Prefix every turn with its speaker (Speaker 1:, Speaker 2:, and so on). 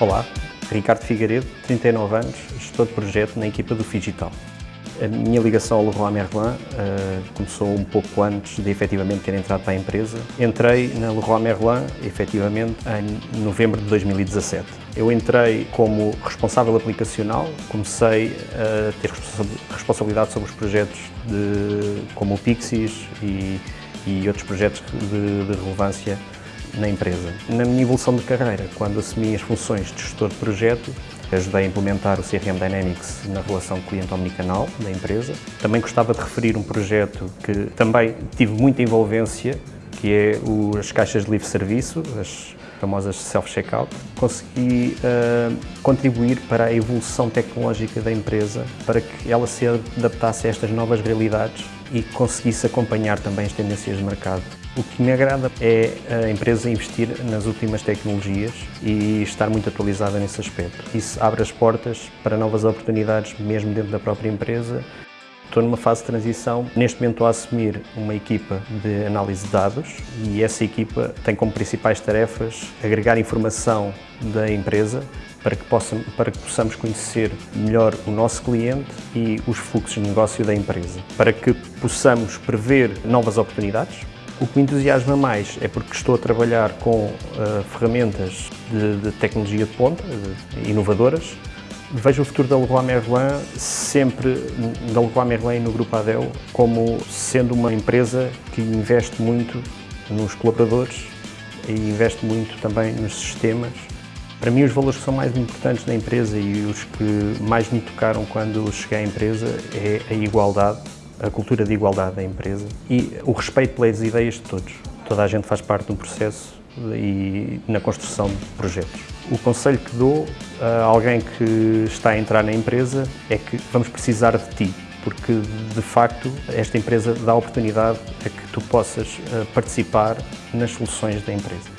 Speaker 1: Olá, Ricardo Figueiredo, 39 anos, gestor de projeto na equipa do Figital. A minha ligação ao Leroy Merlin uh, começou um pouco antes de efetivamente ter entrado para a empresa. Entrei na Leroy Merlin, efetivamente, em novembro de 2017. Eu entrei como responsável aplicacional, comecei a ter responsabilidade sobre os projetos de, como o Pixies e, e outros projetos de, de relevância na empresa. Na minha evolução de carreira, quando assumi as funções de gestor de projeto, ajudei a implementar o CRM Dynamics na relação cliente omnicanal da empresa. Também gostava de referir um projeto que também tive muita envolvência, que é as caixas de livre serviço, as famosas self-checkout. Consegui uh, contribuir para a evolução tecnológica da empresa, para que ela se adaptasse a estas novas realidades e conseguisse acompanhar também as tendências de mercado. O que me agrada é a empresa investir nas últimas tecnologias e estar muito atualizada nesse aspecto. Isso abre as portas para novas oportunidades mesmo dentro da própria empresa. Estou numa fase de transição. Neste momento estou a assumir uma equipa de análise de dados e essa equipa tem como principais tarefas agregar informação da empresa para que, possam, para que possamos conhecer melhor o nosso cliente e os fluxos de negócio da empresa, para que possamos prever novas oportunidades, o que me entusiasma mais é porque estou a trabalhar com uh, ferramentas de, de, tecnologia de ponta, de, inovadoras. Vejo o futuro da Leroy Merlin sempre, da Leroy Merlin no Grupo Adel, como sendo uma empresa que investe muito nos colaboradores e investe muito também nos sistemas. Para mim, os valores que são mais importantes na empresa e os que mais me tocaram quando cheguei à empresa é a igualdade a cultura de igualdade da empresa e o respeito pelas ideias de todos. Toda a gente faz parte de um processo e na construção de projetos. O conselho que dou a alguém que está a entrar na empresa é que vamos precisar de ti, porque de facto esta empresa dá a oportunidade a que tu possas eh, participar nas soluções da empresa.